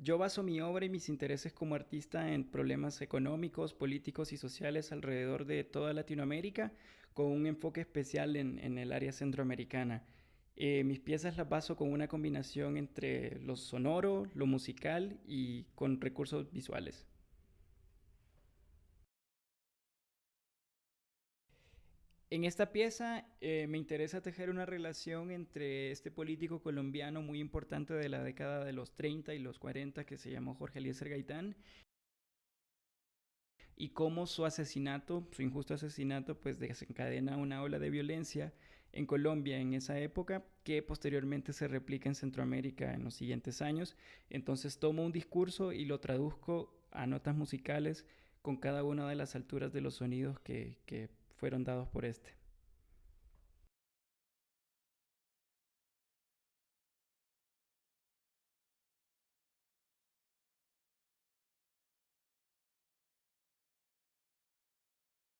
Yo baso mi obra y mis intereses como artista en problemas económicos, políticos y sociales alrededor de toda Latinoamérica, con un enfoque especial en, el área centroamericana. Eh, mis piezas las baso con una combinación entre lo sonoro, lo musical y con recursos visuales. En esta pieza eh, me interesa tejer una relación entre este político colombiano muy importante de la década de los 30 y los 40 que se llamó Jorge Eliezer Gaitán y cómo su asesinato, su injusto asesinato, pues desencadena una ola de violencia en Colombia en esa época que posteriormente se replica en Centroamérica en los siguientes años. Entonces tomo un discurso y lo traduzco a notas musicales con cada una de las alturas de los sonidos que, que fueron dados por este.